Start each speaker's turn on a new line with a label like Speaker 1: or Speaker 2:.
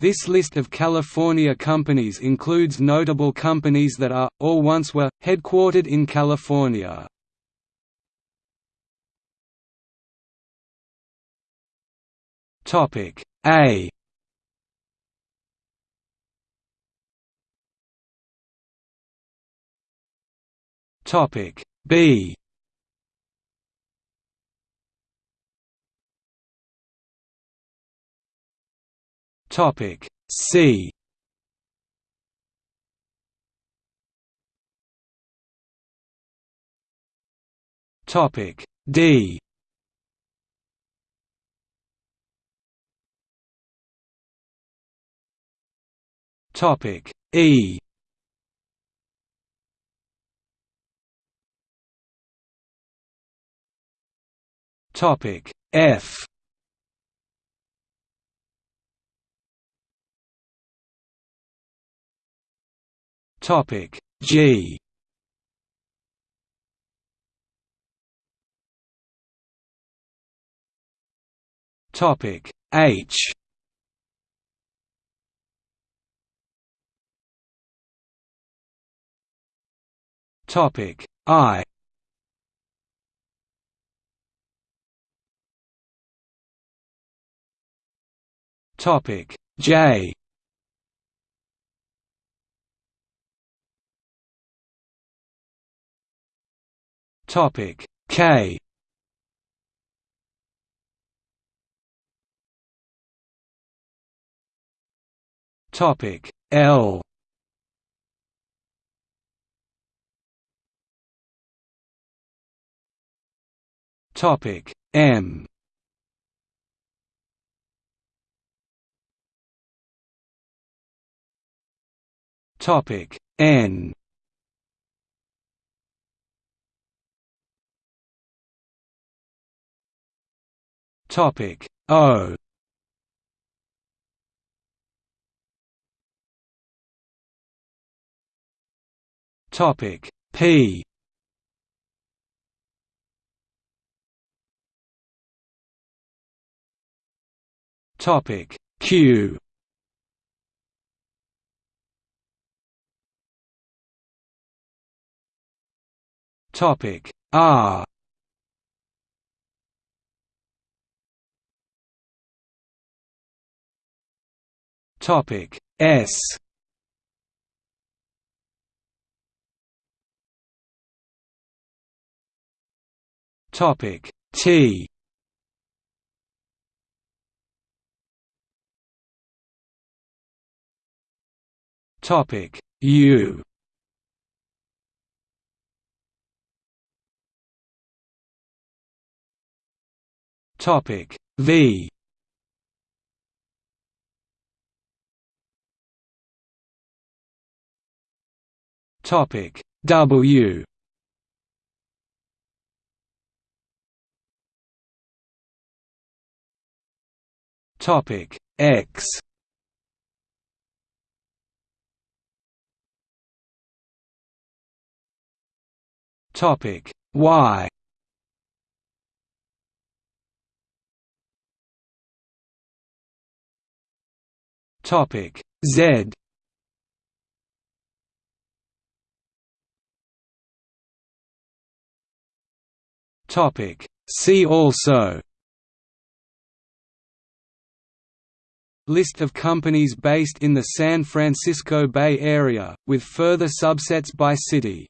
Speaker 1: This list of California companies includes notable companies that are, or once were, headquartered in California. A Topic B Topic C. Topic D. Topic E. Topic F Topic G. Topic H. Topic I. Topic J Topic. K. Topic. L. Topic. M. Topic. N Topic. O. Topic. P. Topic. Q. Topic. R Topic S. Topic T. Topic U. Topic V Topic. W. Topic. X. Topic. Y. Topic. Z Topic. See also List of companies based in the San Francisco Bay Area, with further subsets by city